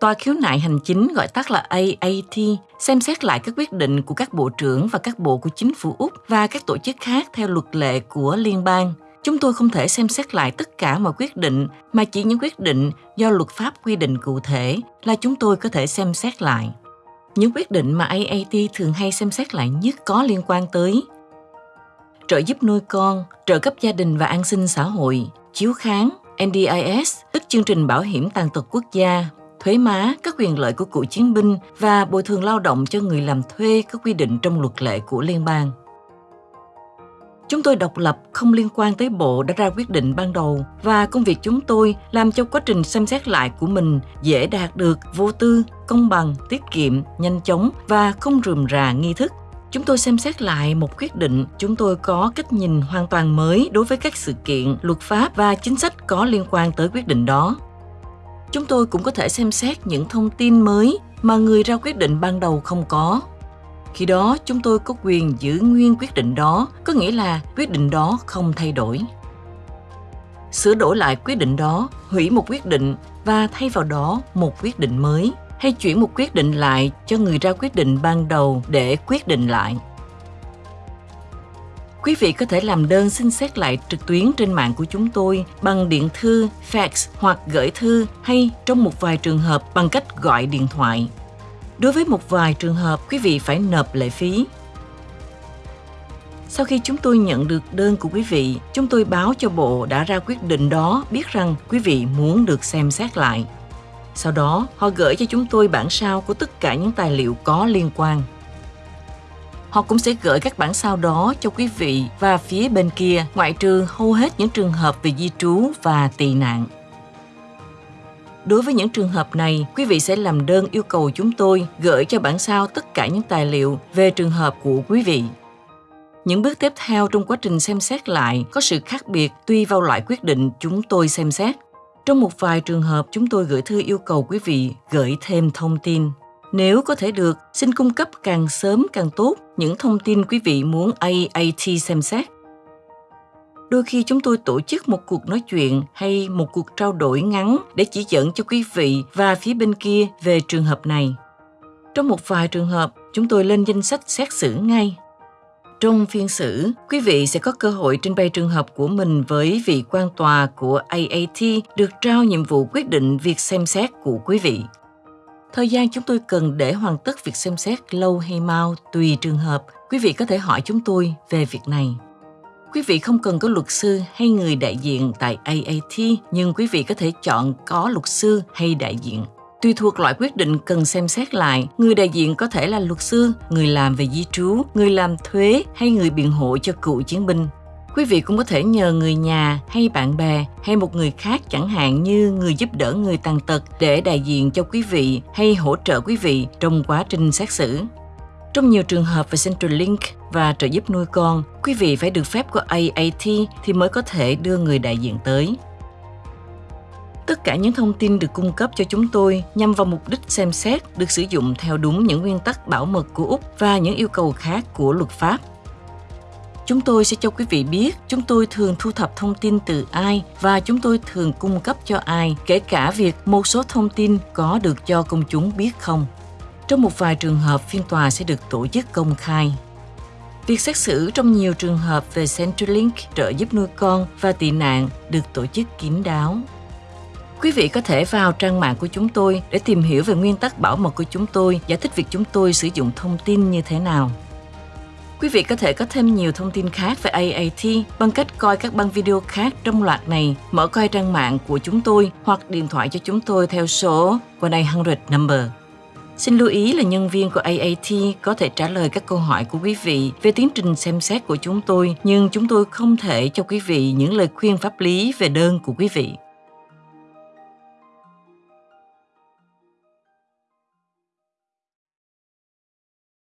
Tòa khiếu nại hành chính gọi tắt là AAT xem xét lại các quyết định của các bộ trưởng và các bộ của chính phủ Úc và các tổ chức khác theo luật lệ của liên bang. Chúng tôi không thể xem xét lại tất cả mọi quyết định mà chỉ những quyết định do luật pháp quy định cụ thể là chúng tôi có thể xem xét lại. Những quyết định mà AAT thường hay xem xét lại nhất có liên quan tới trợ giúp nuôi con, trợ cấp gia đình và an sinh xã hội, chiếu kháng, NDIS, tức chương trình bảo hiểm tàn tật quốc gia, thuế má, các quyền lợi của cựu chiến binh và bồi thường lao động cho người làm thuê có quy định trong luật lệ của liên bang. Chúng tôi độc lập, không liên quan tới bộ đã ra quyết định ban đầu và công việc chúng tôi làm cho quá trình xem xét lại của mình dễ đạt được vô tư, công bằng, tiết kiệm, nhanh chóng và không rườm rà nghi thức. Chúng tôi xem xét lại một quyết định, chúng tôi có cách nhìn hoàn toàn mới đối với các sự kiện, luật pháp và chính sách có liên quan tới quyết định đó. Chúng tôi cũng có thể xem xét những thông tin mới mà người ra quyết định ban đầu không có khi đó chúng tôi có quyền giữ nguyên quyết định đó, có nghĩa là quyết định đó không thay đổi. Sửa đổi lại quyết định đó, hủy một quyết định và thay vào đó một quyết định mới hay chuyển một quyết định lại cho người ra quyết định ban đầu để quyết định lại. Quý vị có thể làm đơn xin xét lại trực tuyến trên mạng của chúng tôi bằng điện thư, fax hoặc gửi thư hay trong một vài trường hợp bằng cách gọi điện thoại Đối với một vài trường hợp, quý vị phải nộp lệ phí. Sau khi chúng tôi nhận được đơn của quý vị, chúng tôi báo cho bộ đã ra quyết định đó biết rằng quý vị muốn được xem xét lại. Sau đó, họ gửi cho chúng tôi bản sao của tất cả những tài liệu có liên quan. Họ cũng sẽ gửi các bản sao đó cho quý vị và phía bên kia, ngoại trừ hầu hết những trường hợp về di trú và tị nạn. Đối với những trường hợp này, quý vị sẽ làm đơn yêu cầu chúng tôi gửi cho bản sao tất cả những tài liệu về trường hợp của quý vị. Những bước tiếp theo trong quá trình xem xét lại có sự khác biệt tùy vào loại quyết định chúng tôi xem xét. Trong một vài trường hợp, chúng tôi gửi thư yêu cầu quý vị gửi thêm thông tin. Nếu có thể được, xin cung cấp càng sớm càng tốt những thông tin quý vị muốn AAT xem xét. Đôi khi chúng tôi tổ chức một cuộc nói chuyện hay một cuộc trao đổi ngắn để chỉ dẫn cho quý vị và phía bên kia về trường hợp này. Trong một vài trường hợp chúng tôi lên danh sách xét xử ngay. Trong phiên xử, quý vị sẽ có cơ hội trình bày trường hợp của mình với vị quan tòa của AAT được trao nhiệm vụ quyết định việc xem xét của quý vị. Thời gian chúng tôi cần để hoàn tất việc xem xét lâu hay mau tùy trường hợp, quý vị có thể hỏi chúng tôi về việc này. Quý vị không cần có luật sư hay người đại diện tại AAT, nhưng quý vị có thể chọn có luật sư hay đại diện. Tùy thuộc loại quyết định cần xem xét lại, người đại diện có thể là luật sư, người làm về di trú, người làm thuế hay người biện hộ cho cựu chiến binh. Quý vị cũng có thể nhờ người nhà hay bạn bè hay một người khác chẳng hạn như người giúp đỡ người tàn tật để đại diện cho quý vị hay hỗ trợ quý vị trong quá trình xét xử. Trong nhiều trường hợp về Centrelink và trợ giúp nuôi con, quý vị phải được phép của AAT thì mới có thể đưa người đại diện tới. Tất cả những thông tin được cung cấp cho chúng tôi nhằm vào mục đích xem xét được sử dụng theo đúng những nguyên tắc bảo mật của Úc và những yêu cầu khác của luật pháp. Chúng tôi sẽ cho quý vị biết chúng tôi thường thu thập thông tin từ ai và chúng tôi thường cung cấp cho ai, kể cả việc một số thông tin có được cho công chúng biết không. Trong một vài trường hợp, phiên tòa sẽ được tổ chức công khai. Việc xét xử trong nhiều trường hợp về Centrelink trợ giúp nuôi con và tị nạn được tổ chức kín đáo. Quý vị có thể vào trang mạng của chúng tôi để tìm hiểu về nguyên tắc bảo mật của chúng tôi, giải thích việc chúng tôi sử dụng thông tin như thế nào. Quý vị có thể có thêm nhiều thông tin khác về AAT bằng cách coi các băng video khác trong loạt này, mở coi trang mạng của chúng tôi hoặc điện thoại cho chúng tôi theo số 1-800 number Xin lưu ý là nhân viên của AAT có thể trả lời các câu hỏi của quý vị về tiến trình xem xét của chúng tôi, nhưng chúng tôi không thể cho quý vị những lời khuyên pháp lý về đơn của quý vị.